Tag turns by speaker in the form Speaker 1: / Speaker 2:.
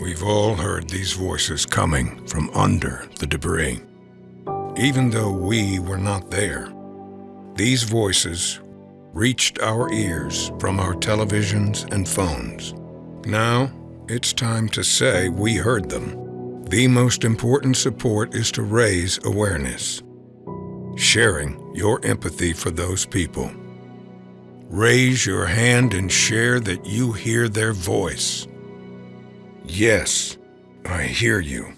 Speaker 1: We've all heard these voices coming from under the debris. Even though we were not there, these voices reached our ears from our televisions and phones. Now, it's time to say we heard them. The most important support is to raise awareness, sharing your empathy for those people. Raise your hand and share that you hear their voice. Yes, I hear you.